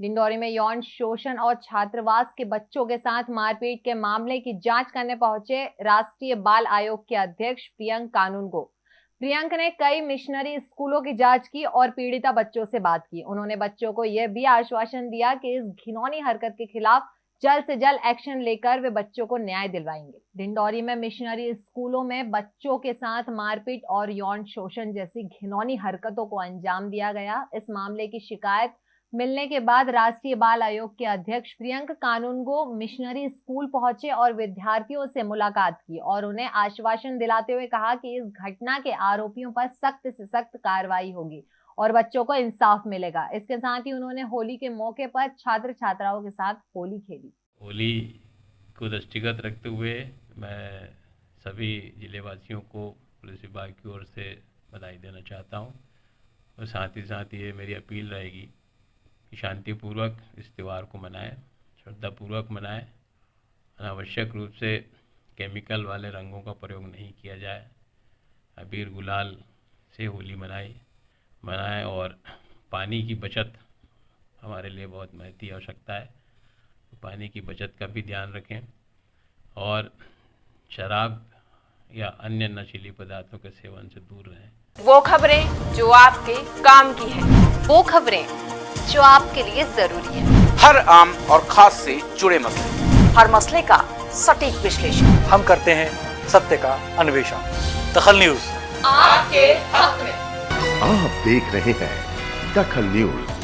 डिंडोरी में यौन शोषण और छात्रावास के बच्चों के साथ मारपीट के मामले की जाँच करने पहुँचे राष्ट्रीय बाल आयोग के अध्यक्ष प्रियंक कानून को प्रियंक ने कई मिशनरी स्कूलों की जाँच की और पीड़िता बच्चों से बात की। उन्होंने बच्चों को यह भी आश्वासन दिया कि इस घिनौनी हरकत के खिलाफ जल्द से जल्द एक्शन लेकर वे बच्चों को न्याय दिलवाएँगे। डिंडोरी में मिशनरी स्कूलों में बच्चों के साथ मारपीट और यौन शोषण जैसी घिनौनी हरकतों को अंजाम दिया गया। इस मामले की शिकायत मिलने के बाद राष्ट्रीय बाल आयोग के अध्यक्ष प्रियंक कानूनगो मिशनरी स्कूल पहुँचे और विद्यार्थियों से मुलाकात की और उन्हें आश्वासन दिलाते हुए कहा कि इस घटना के आरोपियों पर सख्त से सख्त कार्रवाई होगी और बच्चों को इंसाफ मिलेगा। इसके साथ ही उन्होंने होली के मौके पर छात्र छात्राओं के साथ होली खेली। होली को दृष्टिगत रखते हुए मैं सभी जिलेवासियों को पुलिस विभाग की ओर से बधाई देना चाहता हूँ और साथ ही साथ ये मेरी अपील रहेगी शांतिपूर्वक इस त्यौहार को मनाएँ श्रद्धापूर्वक मनाएँ। अनावश्यक रूप से केमिकल वाले रंगों का प्रयोग नहीं किया जाए। अबीर गुलाल से होली मनाई मनाएँ और पानी की बचत हमारे लिए बहुत महती आवश्यकता है। तो पानी की बचत का भी ध्यान रखें और शराब या अन्य नशीली पदार्थों के सेवन से दूर रहें। वो खबरें जो आपके काम की है। वो खबरें जो आपके लिए ज़रूरी है। हर आम और खास से जुड़े मसले। हर मसले का सटीक विश्लेषण। हम करते हैं सत्य का अन्वेषण। दखल न्यूज़। आपके हक में। आप देख रहे हैं दखल न्यूज़।